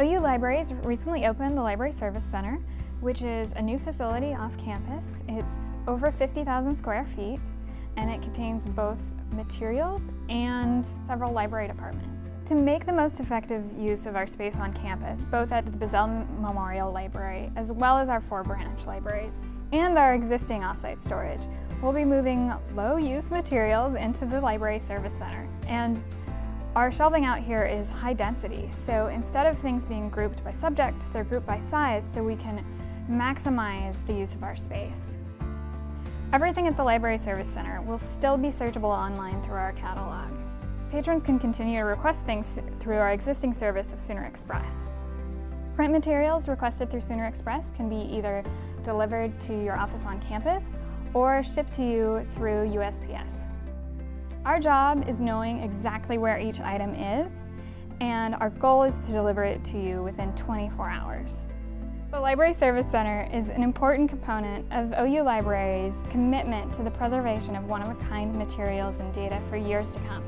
OU Libraries recently opened the Library Service Center, which is a new facility off campus. It's over 50,000 square feet and it contains both materials and several library departments. To make the most effective use of our space on campus, both at the Bizzell Memorial Library as well as our four branch libraries and our existing offsite storage, we'll be moving low-use materials into the Library Service Center. And our shelving out here is high density, so instead of things being grouped by subject, they're grouped by size so we can maximize the use of our space. Everything at the Library Service Center will still be searchable online through our catalog. Patrons can continue to request things through our existing service of Sooner Express. Print materials requested through Sooner Express can be either delivered to your office on campus or shipped to you through USPS. Our job is knowing exactly where each item is, and our goal is to deliver it to you within 24 hours. The Library Service Center is an important component of OU Libraries' commitment to the preservation of one-of-a-kind materials and data for years to come.